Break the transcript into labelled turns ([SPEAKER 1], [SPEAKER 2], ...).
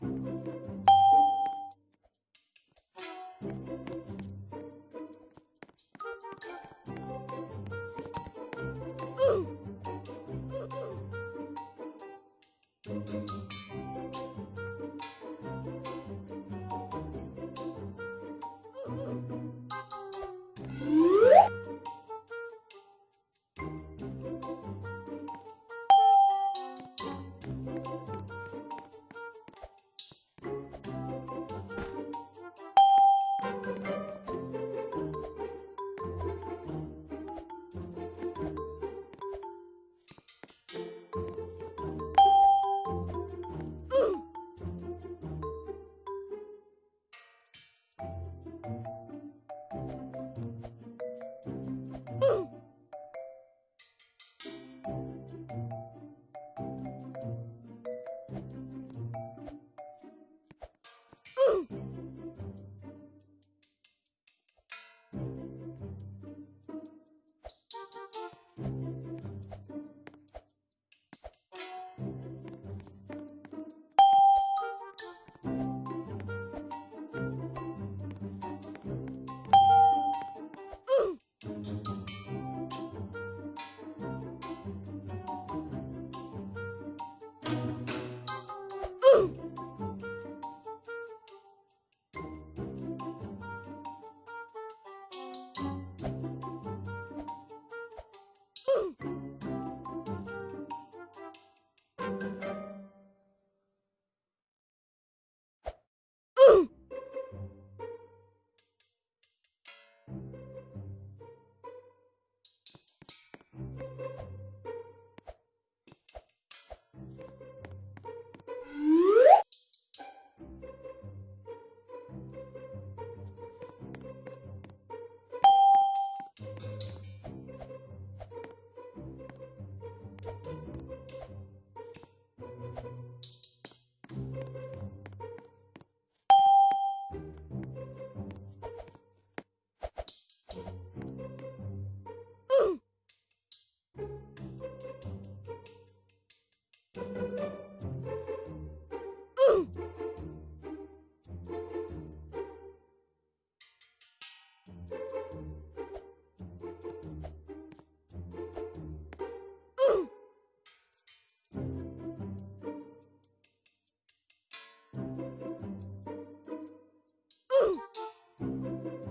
[SPEAKER 1] フフフ。Woo!
[SPEAKER 2] thank you